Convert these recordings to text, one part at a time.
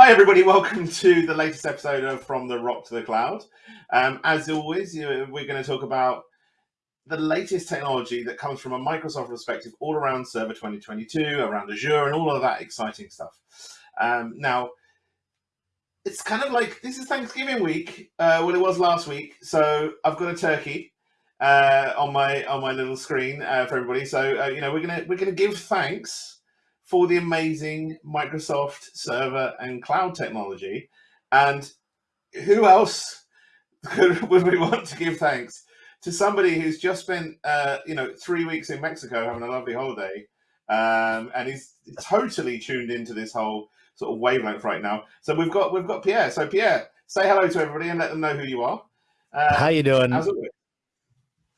Hi, everybody. Welcome to the latest episode of From the Rock to the Cloud. Um, as always, you know, we're going to talk about the latest technology that comes from a Microsoft perspective all around Server 2022, around Azure, and all of that exciting stuff. Um, now, it's kind of like this is Thanksgiving week, uh, well, it was last week. So I've got a turkey uh, on my on my little screen uh, for everybody. So uh, you know, we're gonna we're gonna give thanks for the amazing Microsoft server and cloud technology. And who else could, would we want to give thanks to somebody who's just spent, uh, you know, three weeks in Mexico having a lovely holiday, um, and he's totally tuned into this whole sort of wavelength right now. So we've got we've got Pierre. So Pierre, say hello to everybody and let them know who you are. Uh, how you doing?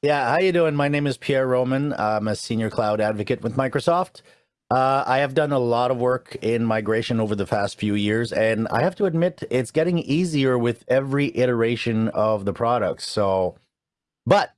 Yeah, how you doing? My name is Pierre Roman. I'm a senior cloud advocate with Microsoft. Uh, I have done a lot of work in migration over the past few years, and I have to admit it's getting easier with every iteration of the product. So, but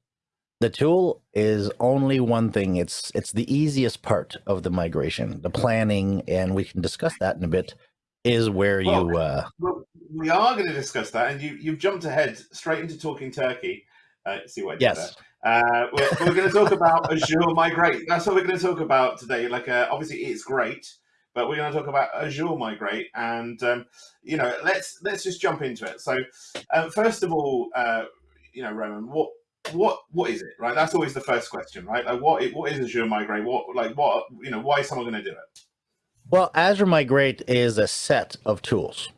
the tool is only one thing. It's it's the easiest part of the migration, the planning, and we can discuss that in a bit. Is where well, you. Uh, well, we are going to discuss that, and you you've jumped ahead straight into talking Turkey. Uh, see what I did yes. there. Uh, we're, we're going to talk about Azure Migrate. That's what we're going to talk about today. Like, uh, obviously, it's great, but we're going to talk about Azure Migrate, and um, you know, let's let's just jump into it. So, um, first of all, uh, you know, Roman, what what what is it? Right, that's always the first question, right? Like, what what is Azure Migrate? What like what you know? Why is someone going to do it? Well, Azure Migrate is a set of tools.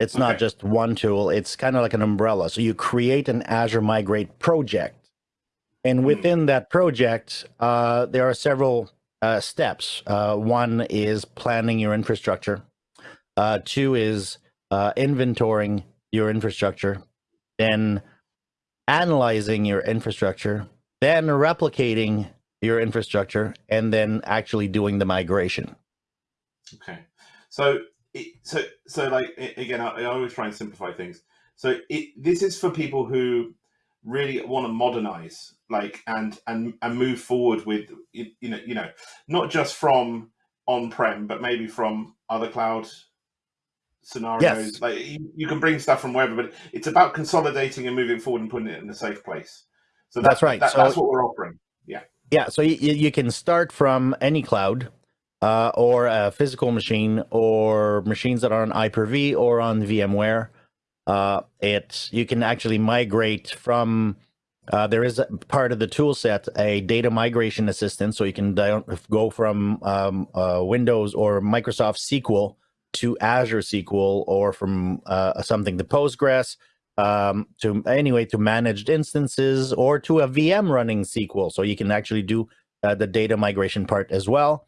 It's okay. not just one tool. It's kind of like an umbrella. So you create an Azure Migrate project and hmm. within that project, uh, there are several uh, steps. Uh, one is planning your infrastructure. Uh, two is uh, inventorying your infrastructure. Then analyzing your infrastructure. Then replicating your infrastructure, and then actually doing the migration. Okay, so so so like again, I, I always try and simplify things. So it, this is for people who really want to modernize like and and and move forward with you know you know not just from on-prem but maybe from other cloud scenarios. Yes. like you, you, can bring stuff from wherever but it's about consolidating and moving forward and putting it in a safe place. So that's, that's right. that, so, that's what we're offering. Yeah. Yeah so you, you can start from any cloud uh, or a physical machine or machines that are on Hyper-V or on VMware. Uh, it you can actually migrate from uh, there is part of the tool set a data migration assistant, so you can go from um, uh, Windows or Microsoft SQL to Azure SQL or from uh, something to Postgres um, to anyway to managed instances or to a VM running SQL. So you can actually do uh, the data migration part as well.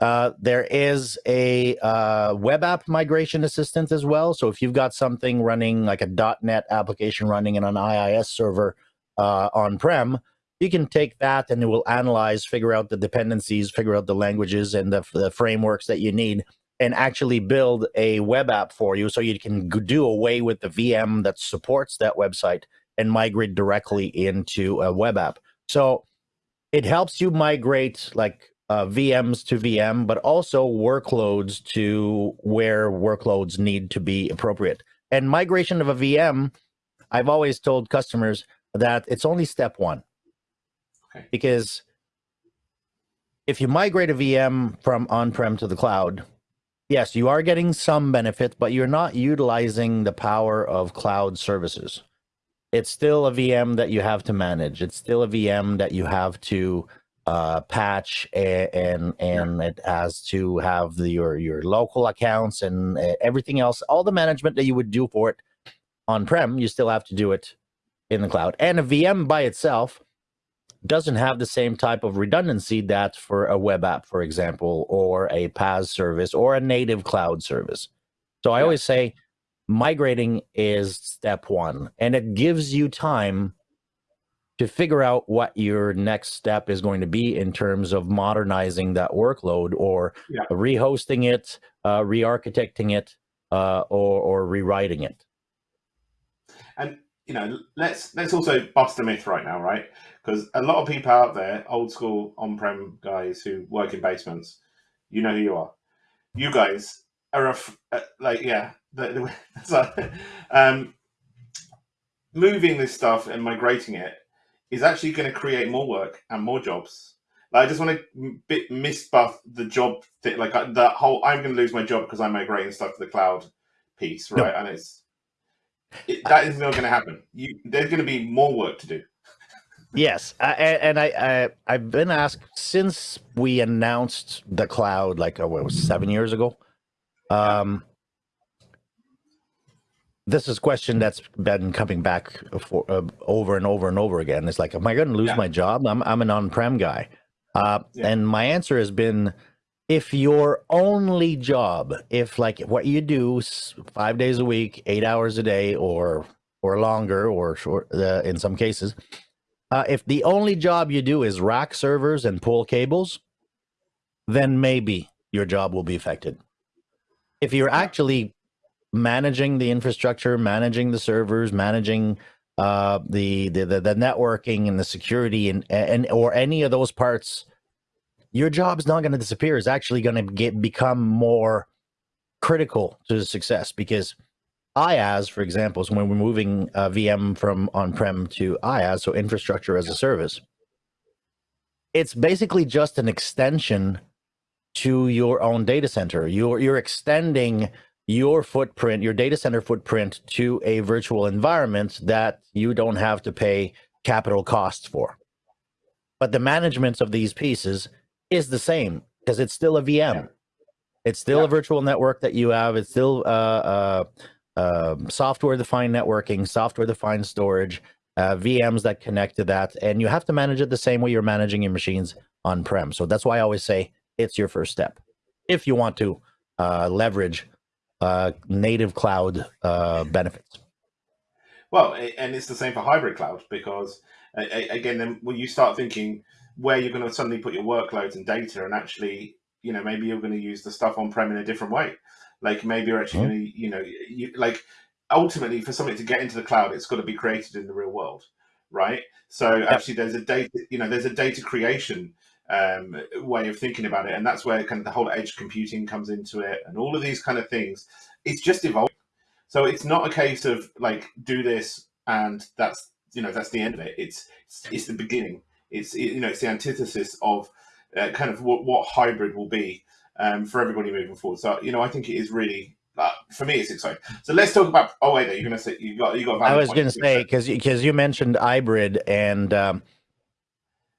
Uh, there is a uh, web app migration assistant as well. So if you've got something running like a .NET application running in an IIS server uh, on-prem, you can take that and it will analyze, figure out the dependencies, figure out the languages and the, the frameworks that you need and actually build a web app for you so you can do away with the VM that supports that website and migrate directly into a web app. So it helps you migrate like uh, VMs to VM, but also workloads to where workloads need to be appropriate. And migration of a VM, I've always told customers that it's only step one. Okay. Because if you migrate a VM from on-prem to the cloud, yes, you are getting some benefit, but you're not utilizing the power of cloud services. It's still a VM that you have to manage. It's still a VM that you have to uh, patch and and, and yeah. it has to have the, your your local accounts and uh, everything else, all the management that you would do for it on prem, you still have to do it in the cloud. And a VM by itself doesn't have the same type of redundancy that for a web app, for example, or a PaaS service or a native cloud service. So I always say migrating is step one, and it gives you time to figure out what your next step is going to be in terms of modernizing that workload or yeah. rehosting it, uh, re-architecting it, uh, or, or rewriting it. You know, let's let's also bust a myth right now, right? Because a lot of people out there, old school on-prem guys who work in basements, you know who you are. You guys are a uh, like yeah, the, the, so, um, moving this stuff and migrating it is actually going to create more work and more jobs. Like, I just want to bit misbuff the job thing, like uh, the whole I'm going to lose my job because I'm migrating stuff to the cloud piece, right? No. And it's it, that is not going to happen. You, there's going to be more work to do. yes, I, and I, I have been asked since we announced the cloud like oh, what was seven years ago. Um, this is a question that's been coming back for uh, over and over and over again. It's like, am I going to lose yeah. my job? I'm I'm an on-prem guy, uh, yeah. and my answer has been, if your only job, if like what you do five days a week, eight hours a day, or or longer, or short uh, in some cases, uh, if the only job you do is rack servers and pull cables, then maybe your job will be affected. If you're actually managing the infrastructure, managing the servers, managing uh, the, the, the the networking and the security and and or any of those parts, your job's not going to disappear. It's actually going to get become more critical to the success because IaaS, for example, is when we're moving uh, a VM from on-prem to IaaS, so infrastructure as a service. It's basically just an extension to your own data center. You're you're extending your footprint, your data center footprint to a virtual environment that you don't have to pay capital costs for. But the management of these pieces is the same because it's still a VM. Yeah. It's still yeah. a virtual network that you have. It's still uh, uh, uh, software-defined networking, software-defined storage, uh, VMs that connect to that, and you have to manage it the same way you're managing your machines on-prem. So that's why I always say it's your first step if you want to uh, leverage uh, native cloud uh, benefits. Well, and it's the same for hybrid cloud because again, then when you start thinking where you're going to suddenly put your workloads and data, and actually, you know, maybe you're going to use the stuff on prem in a different way. Like maybe you're actually mm-hmm. going to, you know, you like ultimately for something to get into the cloud, it's got to be created in the real world, right? So yep. actually, there's a data, you know, there's a data creation um, way of thinking about it. And that's where kind of the whole edge computing comes into it and all of these kind of things. It's just evolving. So it's not a case of like, do this and that's, you know, that's the end of it. It's, it's, it's the beginning. It's, you know, it's the antithesis of uh, kind of what, what hybrid will be um, for everybody moving forward. So, you know, I think it is really uh, for me, it's exciting. So let's talk about. Oh wait, you're gonna say you got you got. I was gonna say because because you mentioned hybrid and um,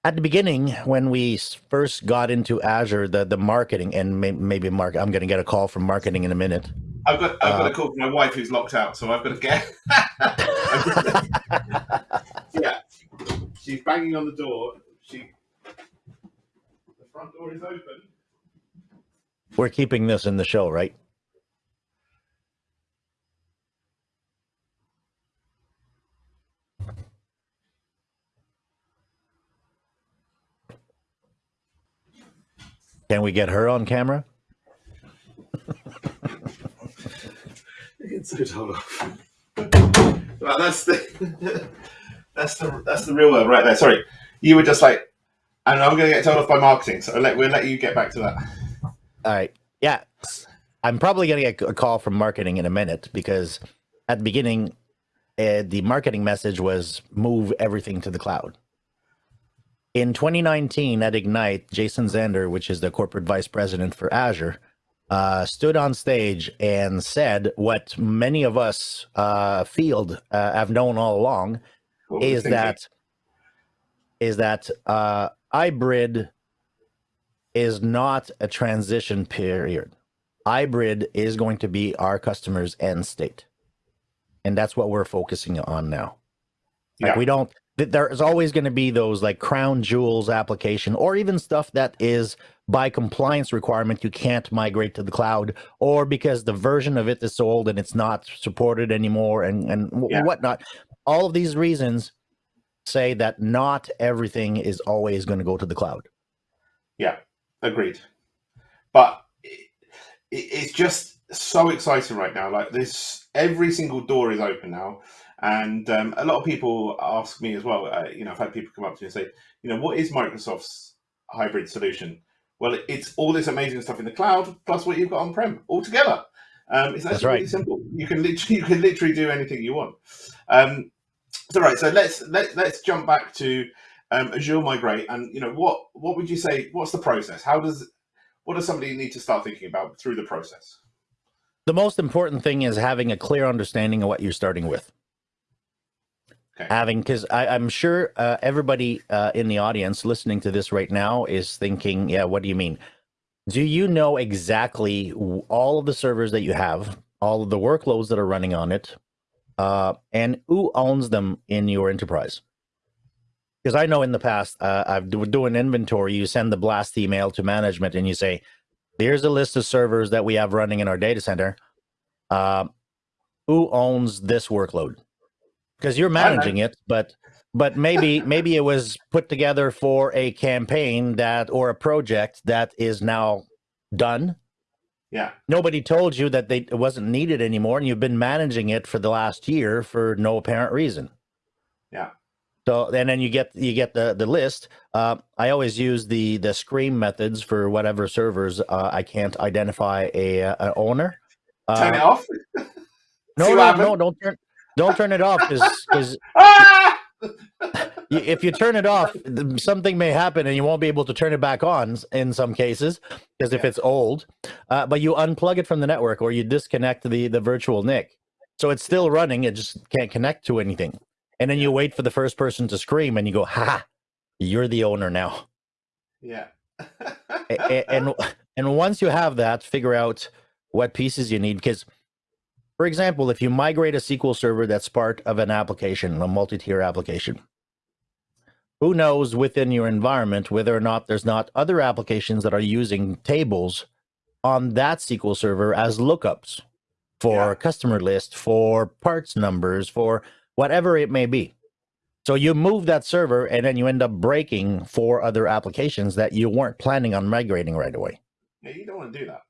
at the beginning when we first got into azure the the marketing and may, maybe mark i'm going to get a call from marketing in a minute i've got i've got a uh, call from my wife who's locked out so i've got to get she's banging on the door she the front door is open we're keeping this in the show right Can we get her on camera? it's so off. Well, that's the that's the that's the real world right there. Sorry, you were just like, and I'm going to get told off by marketing, so let, we'll let you get back to that. All right. Yeah, I'm probably going to get a call from marketing in a minute because at the beginning, uh, the marketing message was move everything to the cloud. In 2019 at Ignite, Jason Zander, which is the corporate vice president for Azure, uh, stood on stage and said what many of us uh, field uh, have known all along is that is that uh, hybrid is not a transition period. Hybrid is going to be our customers' end state, and that's what we're focusing on now. Like yeah. we don't there's always going to be those like crown jewels application or even stuff that is by compliance requirement you can't migrate to the cloud or because the version of it is old and it's not supported anymore and and yeah. whatnot all of these reasons say that not everything is always going to go to the cloud yeah agreed but it's just so exciting right now like this every single door is open now and um, a lot of people ask me as well, uh, you know, I've had people come up to me and say, you know, what is Microsoft's hybrid solution? Well, it's all this amazing stuff in the cloud plus what you've got on prem all together. Um, it's actually right. really simple. You can literally you can literally do anything you want. Um, so right, so let's let let's jump back to um, Azure Migrate, and you know what what would you say? What's the process? How does what does somebody need to start thinking about through the process? The most important thing is having a clear understanding of what you're starting with. Okay. Having, because I'm sure uh, everybody uh, in the audience listening to this right now is thinking, yeah, what do you mean? Do you know exactly all of the servers that you have, all of the workloads that are running on it, uh, and who owns them in your enterprise? Because I know in the past, uh, I've do, do an inventory. You send the blast email to management, and you say, "Here's a list of servers that we have running in our data center. Uh, who owns this workload?" Because you're managing it, but but maybe maybe it was put together for a campaign that or a project that is now done Yeah, nobody told you that they it wasn't needed anymore and you've been managing it for the last year for no apparent reason. Yeah, so and then you get you get the the list. Uh, i always use the the scream methods for whatever servers uh, i can't identify a, a owner. Turn uh, it off. no no no don't turn don't turn it off because! if you turn it off something may happen and you won't be able to turn it back on in some cases because if Yeah. it's old uh, but you unplug it from the network or you disconnect the the virtual NIC. so it's still running it just can't connect to anything and then you wait for the first person to scream and you go ha you're the owner now Yeah. A- a- and and once you have that figure out what pieces you need because for example if you migrate a sql server that's part of an application a multi-tier application who knows within your environment whether or not there's not other applications that are using tables on that sql server as lookups for Yeah. customer list for parts numbers for whatever it may be so you move that server and then you end up breaking four other applications that you weren't planning on migrating right away. yeah, you don't want to do that.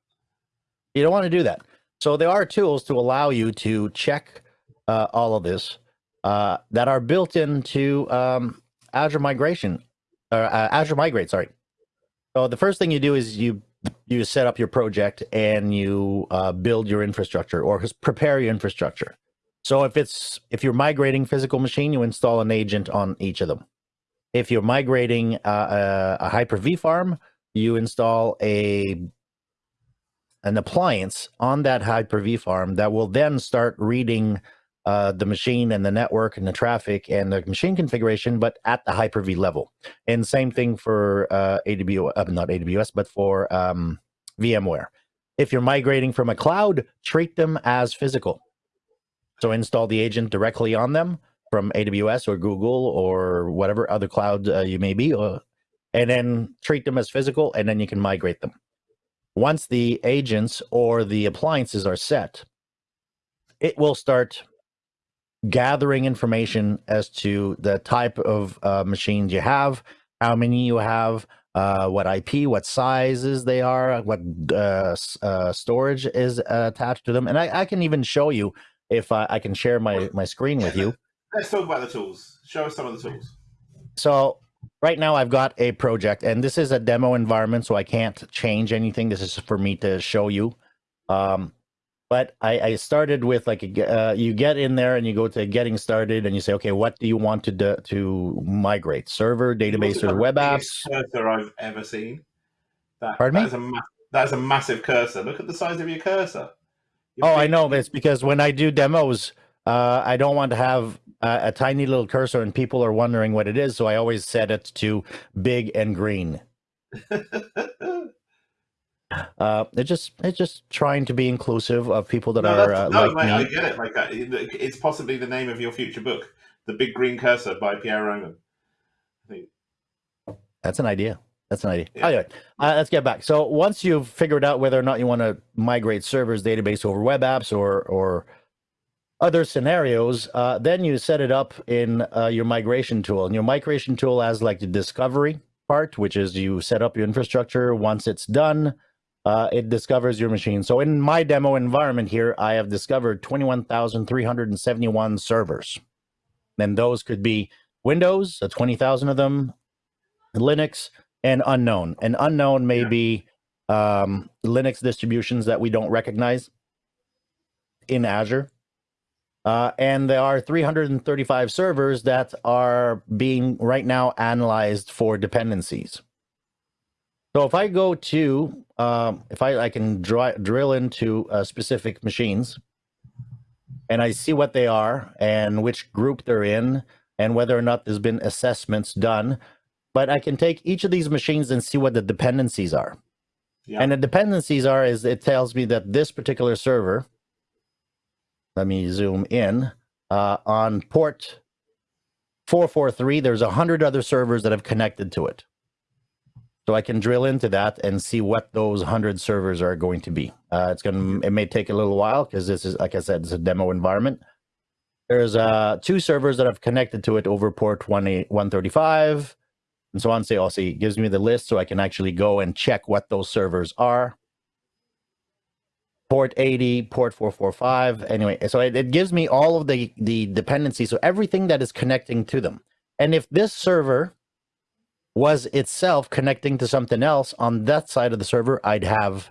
You don't want to do that. So there are tools to allow you to check uh, all of this uh, that are built into um, Azure Migration, or uh, Azure Migrate. Sorry. So the first thing you do is you you set up your project and you uh, build your infrastructure or prepare your infrastructure. So if it's if you're migrating physical machine, you install an agent on each of them. If you're migrating uh, a, a Hyper-V farm, you install a an appliance on that Hyper-V farm that will then start reading uh, the machine and the network and the traffic and the machine configuration, but at the Hyper-V level. And same thing for uh, AWS, uh, not AWS, but for um, VMware. If you're migrating from a cloud, treat them as physical. So install the agent directly on them from AWS or Google or whatever other cloud uh, you may be, uh, and then treat them as physical, and then you can migrate them. Once the agents or the appliances are set, it will start gathering information as to the type of uh, machines you have, how many you have, uh, what IP, what sizes they are, what uh, uh, storage is uh, attached to them, and I, I can even show you if I, I can share my my screen with you. Let's talk about the tools. Show us some of the tools. So right now I've got a project, and this is a demo environment, so I can't change anything. This is for me to show you. Um, but I, I started with like a, uh, you get in there and you go to getting started, and you say, okay, what do you want to do, to migrate? Server, database, or web apps? Cursor I've ever seen. That, Pardon me? that Is a ma- that is a massive cursor. Look at the size of your cursor. Your Oh, I know. but It's because when I do demos, uh, I don't want to have uh, a tiny little cursor and people are wondering what it is. So I always set it to big and green. Uh, it's just it's just trying to be inclusive of people that no, are uh, no, like mate, I get it. Like it's possibly the name of your future book, "The Big Green Cursor" by Pierre Roman. I think That's an idea. That's an idea. Yeah. Anyway, uh, let's get back. So once you've figured out whether or not you want to migrate servers, database over web apps, or or other scenarios, uh, then you set it up in uh, your migration tool. And your migration tool has like the discovery part, which is you set up your infrastructure. Once it's done, uh, it discovers your machine. So in my demo environment here, I have discovered 21,371 servers. And those could be Windows, uh, 20,000 of them, Linux, and unknown. And unknown may Yeah. be um, Linux distributions that we don't recognize in Azure. Uh, and there are 335 servers that are being right now analyzed for dependencies. So if I go to, um, if I, I can dri- drill into uh, specific machines and I see what they are and which group they're in and whether or not there's been assessments done, but I can take each of these machines and see what the dependencies are. Yeah. And the dependencies are is it tells me that this particular server, let me zoom in, uh, on port 443, there's a hundred other servers that have connected to it. So I can drill into that and see what those hundred servers are going to be. Uh, it's going to, it may take a little while because this is, like I said, it's a demo environment. There's uh, two servers that have connected to it over port 20 135 and so on. Say, also, it gives me the list so I can actually go and check what those servers are. Port 80, port 445. Anyway, so it, it gives me all of the, the dependencies. So everything that is connecting to them. And if this server was itself connecting to something else on that side of the server, I'd have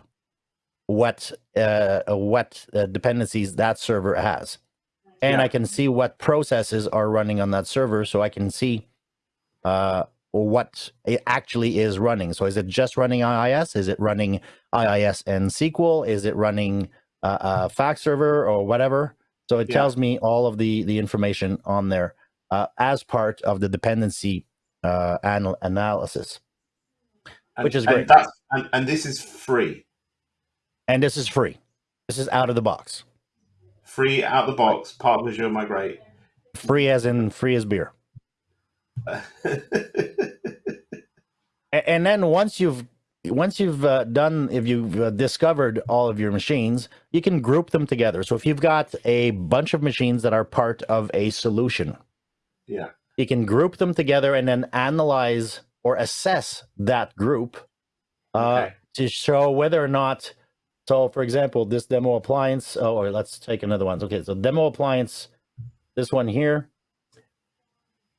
what uh, what uh, dependencies that server has. And Yeah. I can see what processes are running on that server so I can see uh, what it actually is running. So is it just running IIS? Is it running IIS and SQL? Is it running uh, a fax server or whatever? So it Yeah. tells me all of the the information on there uh, as part of the dependency uh, anal- analysis. And- which is and great. that's- and, and this is free, And this is free. This is out of the box. free out of the box, part of Azure Migrate. Free as in free as beer. And then once you've once you've uh, done if you've uh, discovered all of your machines, you can group them together. So if you've got a bunch of machines that are part of a solution, yeah, you can group them together and then analyze or assess that group uh, Okay. to show whether or not. So, for example, this demo appliance, oh, or let's take another one. Okay, so demo appliance, this one here.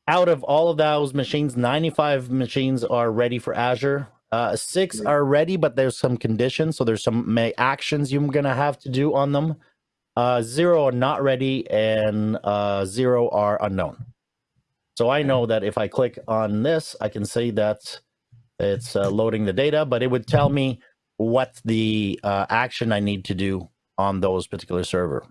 Out of all of those machines, 95 machines are ready for Azure. Uh, six are ready, but there's some conditions. So there's some may actions you're gonna have to do on them. Uh, zero are not ready, and uh, zero are unknown. So I know that if I click on this, I can see that it's uh, loading the data, but it would tell me what the uh, action I need to do on those particular server.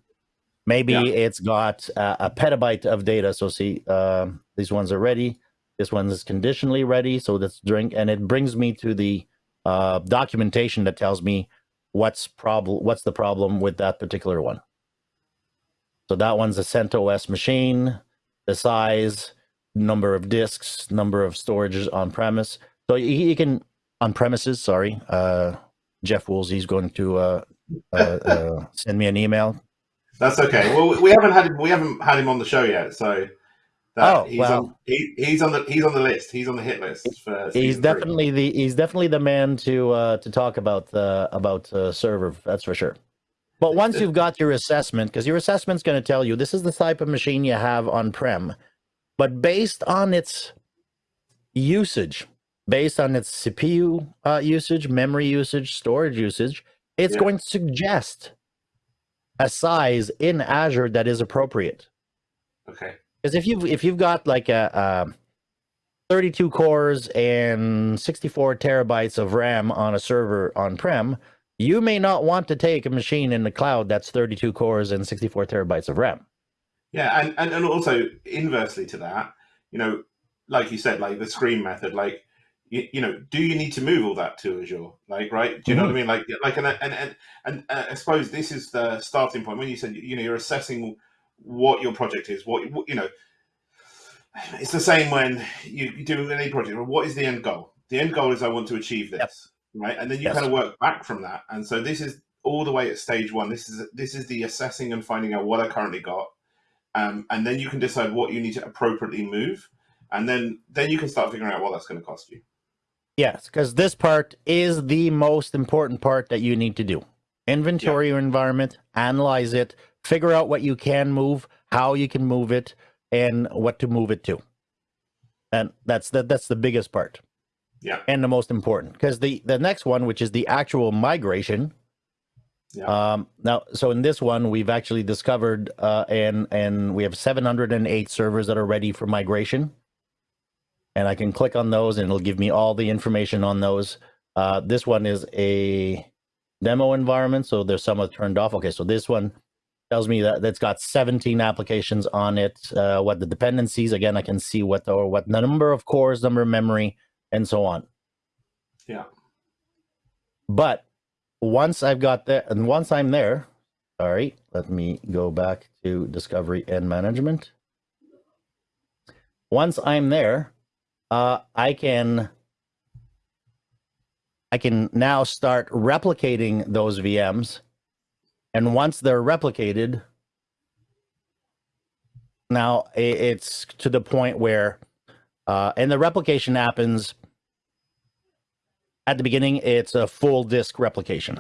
Maybe Yeah. it's got a, a petabyte of data. So see, um, these ones are ready. This one is conditionally ready. So that's drink, and it brings me to the uh, documentation that tells me what's problem, what's the problem with that particular one. So that one's a CentOS machine, the size, number of disks, number of storages on premise. So you, you can on premises. Sorry, uh, Jeff Woolsey's going to uh, uh, uh, send me an email. that's okay. Well, we haven't had him, we haven't had him on the show yet, so that, Oh, he's well. on he, he's on the he's on the list. He's on the hit list for. He's season three. definitely the he's definitely the man to uh, to talk about the about uh, server. That's for sure. But once you've got your assessment, because your assessment's going to tell you this is the type of machine you have on prem, but based on its usage, based on its CPU uh, usage, memory usage, storage usage, it's Yeah. going to suggest a size in Azure that is appropriate. Okay. Because if you've if you've got like a, um 32 cores and 64 terabytes of RAM on a server on prem, you may not want to take a machine in the cloud that's 32 cores and 64 terabytes of RAM. Yeah, and, and and also inversely to that, you know, like you said, like the screen method, like you, you know, do you need to move all that to Azure? Like, right? Do you know what I mean? Like, like, and and and and uh, I suppose this is the starting point when you said, you know, you're assessing what your project is, what what- you know. It's the same when you, you do any project. What is the end goal? The end goal is I want to achieve this, Yep. right? And then you Yes. kind of work back from that. And so this is all the way at stage one. This is this is the assessing and finding out what I currently got um, and then you can decide what you need to appropriately move, and then then you can start figuring out what that's going to cost you. Yes, because this part is the most important part that you need to do. Inventory your environment, analyze it, figure out what you can move, how you can move it, and what to move it to. And that's the, that's the biggest part. Yeah. And the most important, because the the next one, which is the actual migration. Yeah. Um, now, so in this one, we've actually discovered, uh, and and we have 708 servers that are ready for migration. And I can click on those, and it'll give me all the information on those. Uh, this one is a demo environment, so there's some turned off. Okay, so this one tells me that that's got 17 applications on it. Uh, what the dependencies again, I can see what the, or what the number of cores, number of memory, and so on. Yeah. But once I've got that, and once I'm there, right, let me go back to discovery and management. Once I'm there, uh, I can I can now start replicating those VMs. And once they're replicated, now it's to the point where, uh, and the replication happens at the beginning, it's a full disk replication.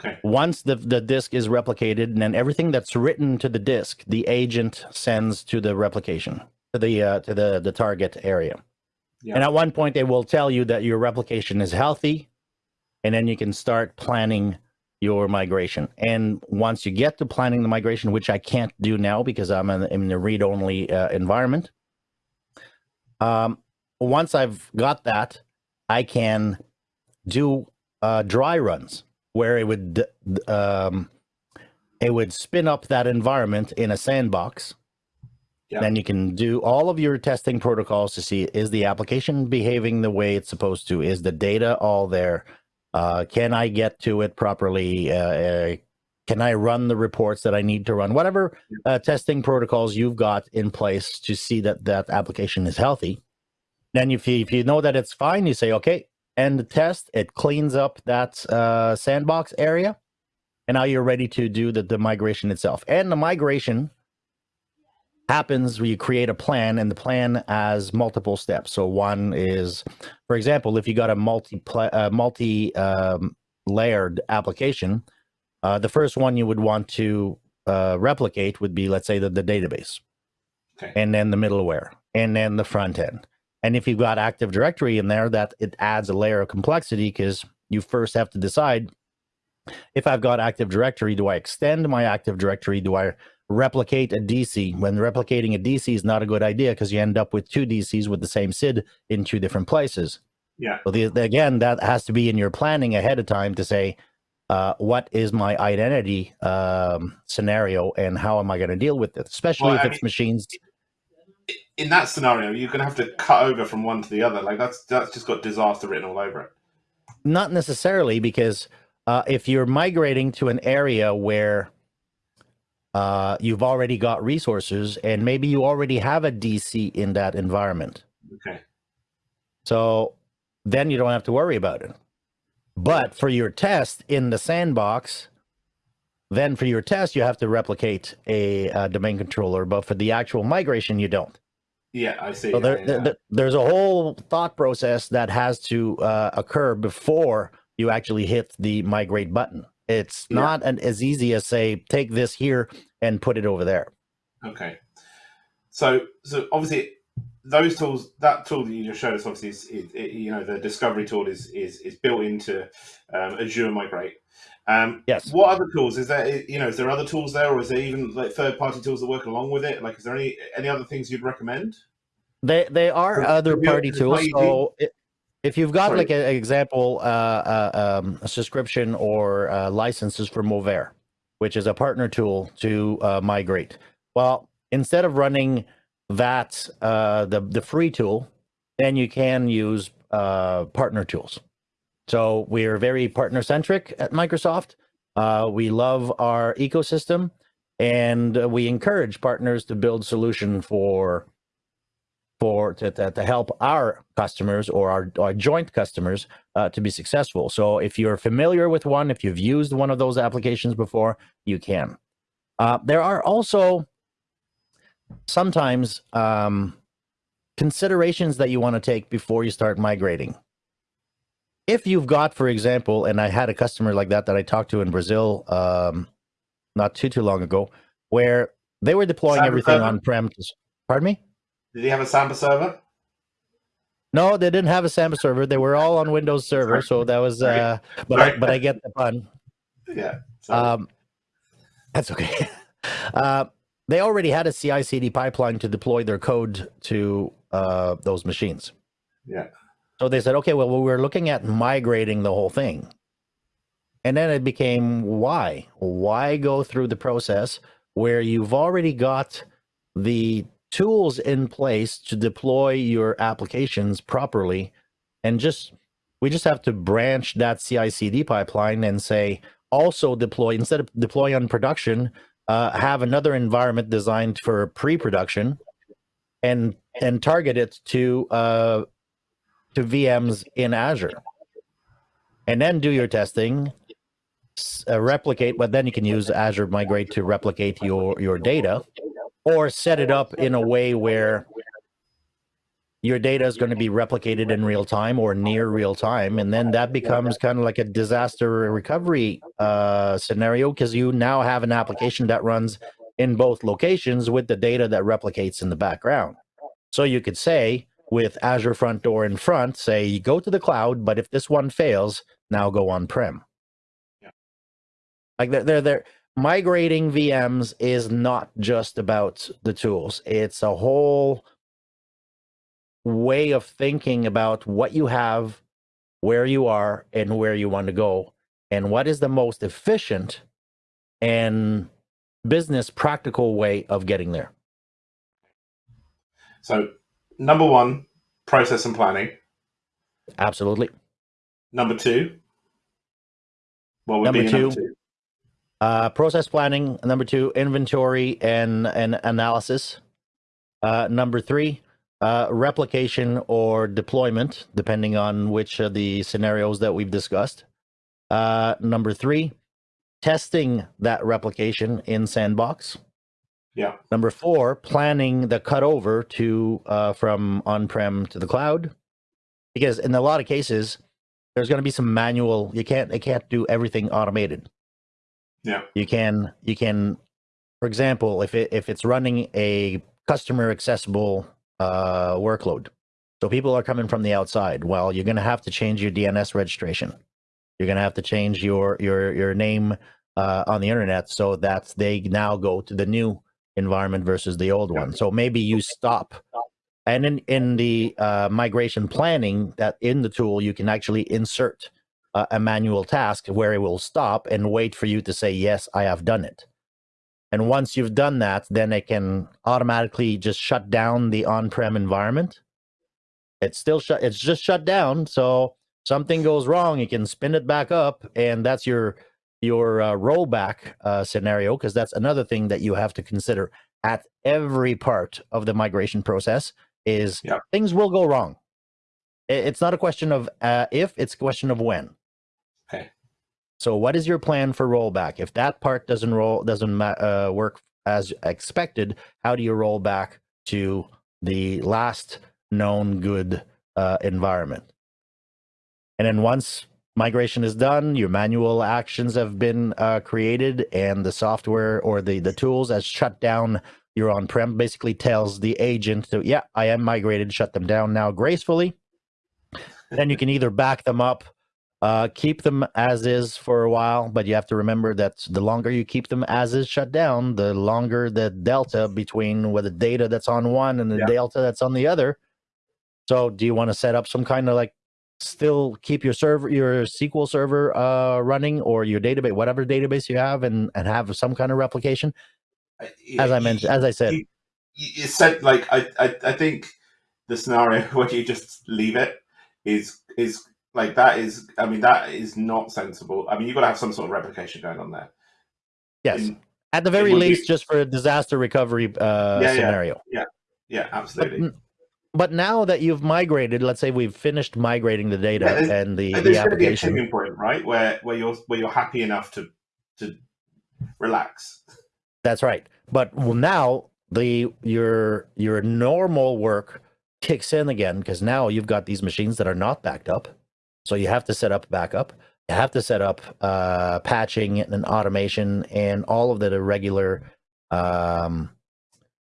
Okay. Once the, the disk is replicated, and then everything that's written to the disk, the agent sends to the replication, to the uh, to the, the target area. Yeah. And at one point, they will tell you that your replication is healthy, and then you can start planning your migration. And once you get to planning the migration, which I can't do now because I'm in, in the read-only uh, environment, um, once I've got that, I can do uh, dry runs where it would um, it would spin up that environment in a sandbox then you can do all of your testing protocols to see is the application behaving the way it's supposed to? Is the data all there? Uh, can I get to it properly? Uh, uh, can I run the reports that I need to run? Whatever uh, testing protocols you've got in place to see that that application is healthy. Then if you, if you know that it's fine, you say, okay, end the test. It cleans up that uh, sandbox area. And now you're ready to do the, the migration itself. And the migration happens where you create a plan and the plan has multiple steps. So one is, for example, if you got a multi uh, multi um, layered application, uh, the first one you would want to uh, replicate would be, let's say, the, the database, Okay. and then the middleware, and then the front end. And if you've got Active Directory in there, that it adds a layer of complexity because you first have to decide if I've got Active Directory, do I extend my Active Directory? Do I replicate a DC? When replicating a DC is not a good idea because you end up with two DCs with the same SID in two different places. Yeah. So the, the- again, that has to be in your planning ahead of time to say, uh, what is my identity um, scenario and how am I going to deal with it? Especially Well, if I it's mean- machines. In that scenario, you're going to have to cut over from one to the other. Like that's that's just got disaster written all over it. Not necessarily, because uh, if you're migrating to an area where uh, you've already got resources and maybe you already have a DC in that environment, Okay. so then you don't have to worry about it. But for your test in the sandbox, then for your test you have to replicate a, uh domain controller. But for the actual migration, you don't. Yeah, I see. So there, yeah. there- there- there's a whole thought process that has to uh, occur before you actually hit the migrate button. It's Yeah. not an, as easy as say take this here and put it over there. Okay. So, so obviously, those tools, that tool that you just showed us, obviously, is, it, it, you know, the discovery tool is is, is built into um, Azure Migrate. Um, Yes. what other tools is there? You know, is there other tools there, or is there even like third party tools that work along with it? Like, is there any any other things you'd recommend? They they are So, other to be able party to tools. So i- if you've got Sorry. like an example, uh, uh, um, a subscription or uh, licenses for Mover, which is a partner tool to uh, migrate. Well, instead of running that uh, the the free tool, then you can use uh, partner tools. So we are very partner centric at Microsoft. Uh, we love our ecosystem, and uh, we encourage partners to build solution for for to, to, to help our customers or our, our joint customers uh, to be successful. So if you're familiar with one, if you've used one of those applications before, you can. Uh, there are also sometimes um, considerations that you want to take before you start migrating. If you've got, for example, and I had a customer like that that I talked to in Brazil um, not too too long ago, where they were deploying Cyber everything server? on prem. Pardon me. Did he have a Samba server? No, they didn't have a Samba server. They were all on Windows Server, so that was. Uh, but I, but I get the pun. Yeah. Um, that's okay. Uh, they already had a CI/CD pipeline to deploy their code to uh, those machines. yeah. So they said, okay, well, we we're looking at migrating the whole thing. And then it became why? Why go through the process where you've already got the tools in place to deploy your applications properly and just we just have to branch that CI/CD pipeline and say also deploy instead of deploy on production, uh, have another environment designed for pre-production and and target it to uh, to VMs in Azure, and then do your testing, uh, replicate. But then you can use Azure Migrate to replicate your your data, or set it up in a way where your data is going to be replicated in real time or near real time, and then that becomes kind of like a disaster recovery uh, scenario because you now have an application that runs in both locations with the data that replicates in the background. So you could say with Azure Front Door in front, say you go to the cloud, but if this one fails, now go on prem. Yeah. Like they're, they're they're migrating VMs is not just about the tools. It's a whole way of thinking about what you have, where you are, and where you want to go, and what is the most efficient and business practical way of getting there. So, number one, process and planning. Absolutely. Number two, what would Number be number two. two? Uh, process planning. Number two, inventory and, and analysis. Uh, number three, uh, replication or deployment, depending on which of the scenarios that we've discussed. Uh, number three, testing that replication in Sandbox. Yeah. Number four, planning the cutover to uh, from on-prem to the cloud, because in a lot of cases, there's going to be some manual. You can't. It can't do everything automated. Yeah. You can. You can. For example, if it if it's running a customer accessible uh, workload, so people are coming from the outside. Well, you're going to have to change your DNS registration. You're going to have to change your your your name uh, on the internet so that they now go to the new environment versus the old one. So maybe you stop. And in, in the uh, migration planning that in the tool, you can actually insert uh, a manual task where it will stop and wait for you to say, yes, I have done it. And once you've done that, then it can automatically just shut down the on-prem environment. It's still shut. It's just shut down. So something goes wrong, you can spin it back up, and that's your your uh, rollback uh, scenario because that's another thing that you have to consider at every part of the migration process is Yeah. things will go wrong. It's not a question of uh, if, it's a question of when. Okay. So what is your plan for rollback? If that part doesn't roll doesn't uh, work as expected, how do you roll back to the last known good uh, environment? And then once migration is done, your manual actions have been uh, created, and the software or the the tools has shut down your on-prem. Basically, tells the agent to yeah, I am migrated, shut them down now gracefully. then you can either back them up, uh, keep them as is for a while, but you have to remember that the longer you keep them as is shut down, the longer the delta between with the data that's on one and the Yeah. delta that's on the other. So, do you want to set up some kind of like still keep your server your SQL server uh, running or your database, whatever database you have, and and have some kind of replication? As I mentioned, as I said, you, you said like I, I I think the scenario where you just leave it is is like that is I mean that is not sensible. I mean you've got to have some sort of replication going on there. yes. In- At the very would be- least, just for a disaster recovery uh, Yeah, yeah. scenario. yeah, absolutely. n- but now that you've migrated, let's say we've finished migrating the data Yeah, and the, And the there's going to be a application. tipping point, right, where where you're where you're happy enough to to relax. That's right. But well, now the your your normal work kicks in again because now you've got these machines that are not backed up. So you have to set up backup. You have to set up uh, patching and automation and all of the regular um,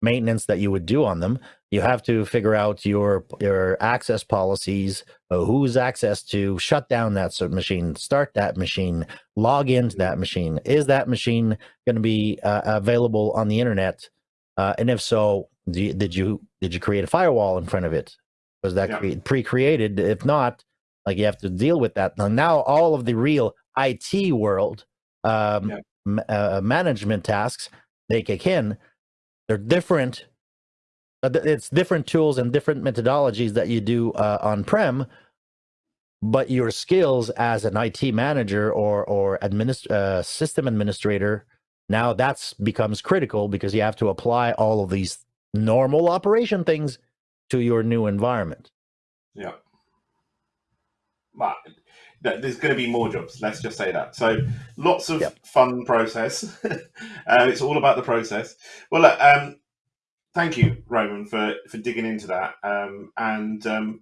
maintenance that you would do on them. You have to figure out your your access policies, uh, who's access to shut down that sort of machine, start that machine, log into that machine. Is that machine going to be uh, available on the internet? Uh, and if so, you, did you did you create a firewall in front of it? Was that Yeah. pre-created? If not, like you have to deal with that. Now, now all of the real IT world um, Yeah. uh, management tasks they kick in. They're different. uh, It's different tools and different methodologies that you do uh, on prem, but your skills as an IT manager or or administ- uh, system administrator now that's becomes critical because you have to apply all of these normal operation things to your new environment. Yeah. There's going to be more jobs. Let's just say that. So lots of Yep. fun process. uh, it's all about the process. Well, look, um, thank you, Roman, for for digging into that. Um, and um,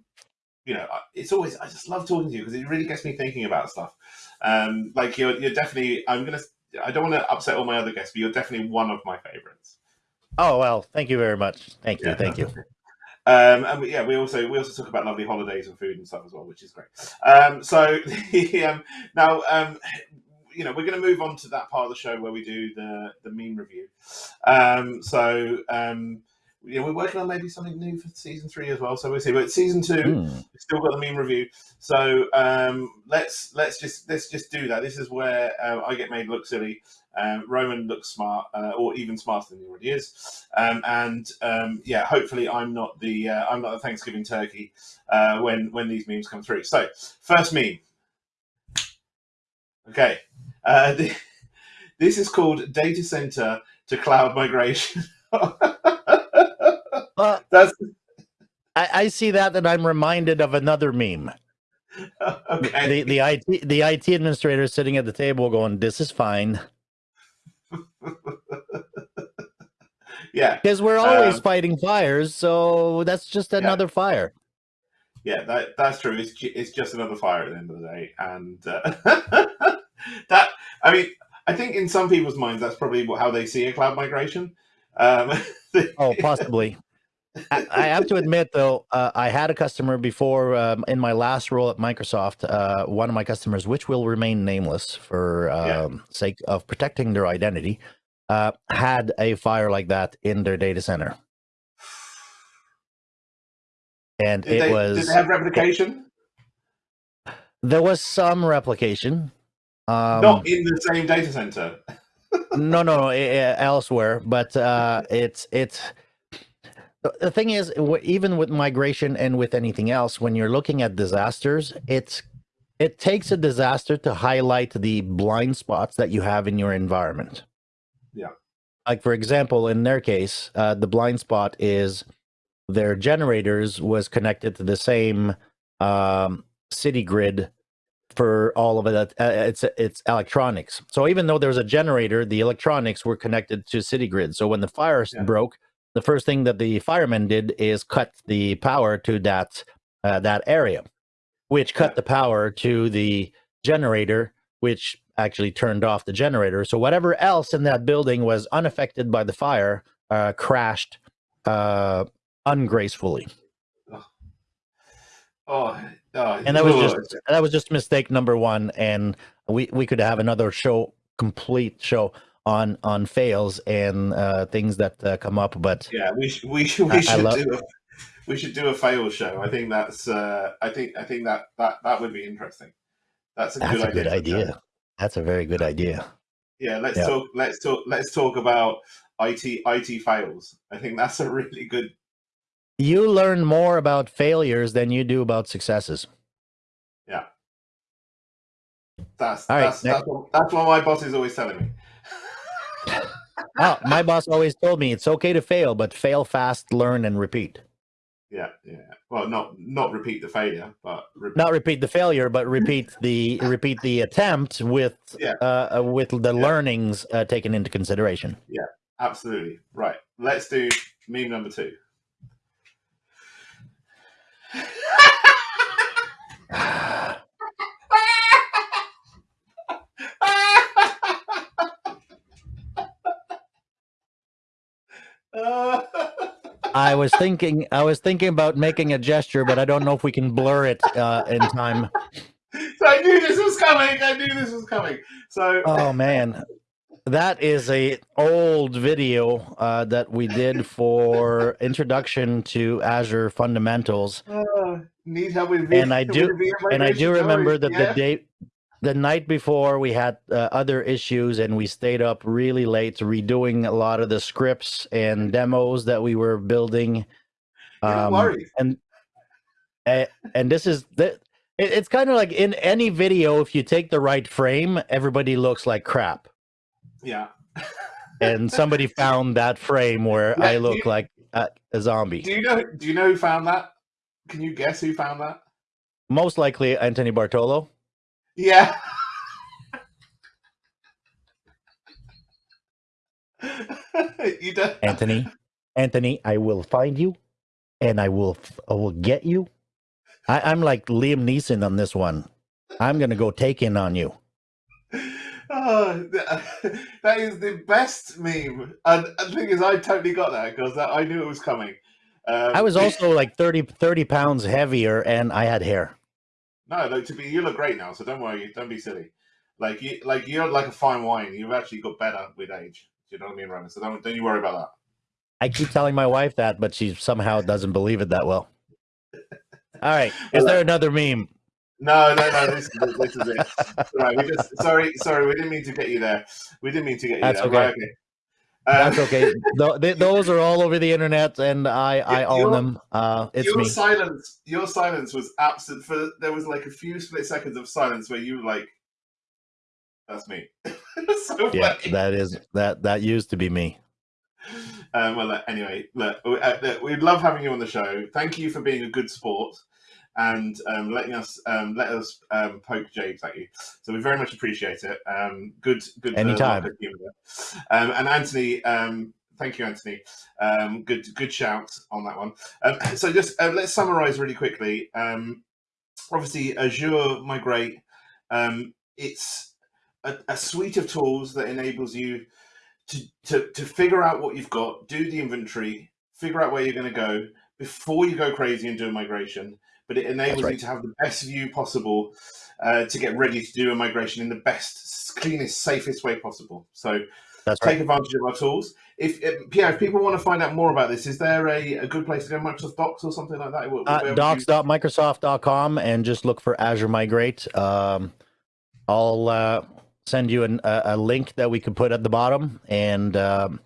you know, it's always I just love talking to you because it really gets me thinking about stuff. Um, like you're you're definitely I'm gonna I don't want to upset all my other guests, but you're definitely one of my favorites. Oh well, thank you very much. Thank you, Yeah. thank you. Um, and we, yeah, we also we also talk about lovely holidays and food and stuff as well, which is great. Um, so the, um, now, um, you know, we're going to move on to that part of the show where we do the the meme review. Um, so um, yeah, we're working on maybe something new for season three as well. So we'll see. But season two, Hmm. we've still got the meme review. So um, let's let's just let's just do that. This is where uh, I get made look silly. Um, Roman looks smart, uh, or even smarter than he already is. Um, and um, yeah, hopefully I'm not the uh, I'm not the Thanksgiving turkey uh, when when these memes come through. So first meme. Okay, uh, th- this is called data center to cloud migration. Uh, That's I, I see that and I'm reminded of another meme. okay. The the IT the IT administrator is sitting at the table going, "This is fine," yeah, because we're always Um, fighting fires. So that's just another fire. yeah, that that's true. It's it's just another fire at the end of the day, and uh, that I mean, I think in some people's minds that's probably how they see a cloud migration. Um, Oh, possibly. I, I have to admit, though, uh, I had a customer before um, in my last role at Microsoft. Uh, one of my customers, which will remain nameless for Yeah. um, sake of protecting their identity, uh, had a fire like that in their data center, and did, it they, was did they have replication? there was some replication. Um, Not in the same data center. no, no, no, elsewhere. But uh, it's it's the- thing is, even with migration and with anything else, when you're looking at disasters, it's it takes a disaster to highlight the blind spots that you have in your environment. Yeah. Like for example, in their case, uh, the blind spot is their generators was connected to the same um, city grid for all of it. Uh, it's it's electronics. So even though there's a generator, the electronics were connected to city grid. So when the fire Yeah. broke, the first thing that the firemen did is cut the power to that uh, that area, which cut the power to the generator, which actually turned off the generator. So whatever else in that building was unaffected by the fire uh, crashed uh, ungracefully. Oh, oh and that was just that was just mistake number one and we we could have another show complete show on on fails and uh things that uh, come up but yeah. We should we should we should do a we should do a fail show. I think that's uh, I think I think that that that would be interesting. That's a that's good a idea. good idea that's a very good idea Yeah, let's Yeah. talk. Let's talk. Let's talk about IT IT fails. I think that's a really good. you learn more about failures than you do about successes That's All right, that's next- that's, what, that's what my boss is always telling me. Oh, my boss always told me it's okay to fail but fail fast learn and repeat Yeah, yeah. Well, not not repeat the failure, but repeat. not repeat the failure but repeat the repeat the attempt with Yeah. uh uh, with the Yeah. learnings uh, taken into consideration Yeah, absolutely right. Let's do meme number two. I was thinking, I was thinking about making a gesture, but I don't know if we can blur it uh, in time. So I knew this was coming. I knew this was coming. So Oh man, that is a old video uh, that we did for introduction to Azure fundamentals, uh, need help with And I do- and I do remember that yeah? the day, the night before, we had uh, other issues, and we stayed up really late redoing a lot of the scripts and demos that we were building. Um, and and this is the it's kind of like in any video if you take the right frame everybody looks like crap Yeah. and somebody found that frame where Yeah, i look you- like a, a zombie Do you know? Do you know who found that? Can you guess who found that? most likely anthony bartolo Yeah. you don't. anthony anthony i will find you and i will f- i will get you I, i'm like liam neeson on this one i'm gonna go take in on you Oh, that is the best meme. And and the thing is, I totally got that because I knew it was coming. Um, i was also like 30 30 pounds heavier and i had hair no, look to be. You look great now, so don't worry. Don't be silly. Like you, like you're like a fine wine. You've actually got better with age. Do you know what I mean, Roman? So don't don't you worry about that. I keep telling my wife that, but she somehow doesn't believe it that well. All right. Is there another meme? No, no, no. This, is- this is it. Right, we just sorry, sorry. We didn't mean to get you there. We didn't mean to get you That's there. okay. Right, okay. That's okay. Th- th- those are all over the internet, and I I Yeah, own them. Uh, it's your me. silence, your silence was absent. For there was like a few split seconds of silence where you were like, "That's me." So Yeah, funny. that is that that used to be me. Um, well, uh, anyway, look, uh, look, we love having you on the show. Thank you for being a good sport and um, letting us um, let us um, poke jabes at you. So we very much appreciate it. Um, good, good. uh, Anytime. lot of humour there. Um, and Anthony, um, thank you, Anthony. Um, good, good shout on that one. Um, so just uh, let's summarize really quickly. Um, obviously, Azure Migrate. Um, it's a, a suite of tools that enables you to, to, to figure out what you've got, do the inventory, figure out where you're going to go before you go crazy and do a migration. But it enables right. you to have the best view possible uh, to get ready to do a migration in the best, cleanest, safest way possible. So That's take right. advantage of our tools. If, if Pierre, if people want to find out more about this, is there a, a good place to go? Microsoft Docs or something like that? Where- where Uh, docs.microsoft.com and just look for Azure Migrate. Um, I'll uh, send you an, a, a link that we could put at the bottom, and um,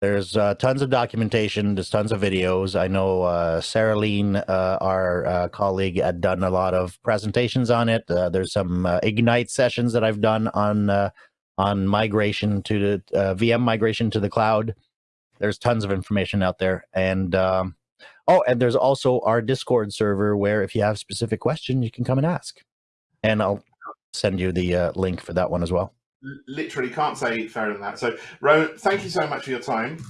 there's uh, tons of documentation. There's tons of videos. I know uh, Sarah Lean, uh, our uh, colleague, had done a lot of presentations on it. Uh, there's some uh, Ignite sessions that I've done on on migration to the VM migration to the cloud. There's tons of information out there, and um, Oh, and there's also our Discord server where if you have specific questions, you can come and ask. And I'll send you the link for that one as well. Literally can't say fairer than that. So, Roman, thank you so much for your time.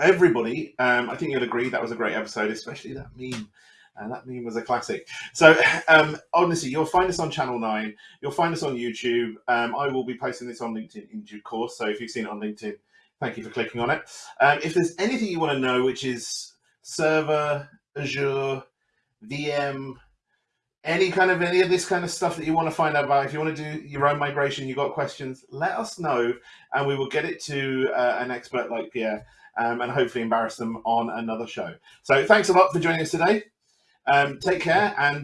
Everybody, um, I think you'll agree that was a great episode, especially that meme. And that meme was a classic. So, um, honestly, you'll find us on Channel 9. You'll find us on YouTube. Um, I will be posting this on LinkedIn in due course. So, if you've seen it on LinkedIn, thank you for clicking on it. Um, if there's anything you want to know, which is server, Azure, VM, any kind of any of this kind of stuff that you want to find out about, if you want to do your own migration, you got questions, let us know, and we will get it to uh, an expert like Pierre, um, and hopefully embarrass them on another show. So thanks a lot for joining us today. Um, take care and.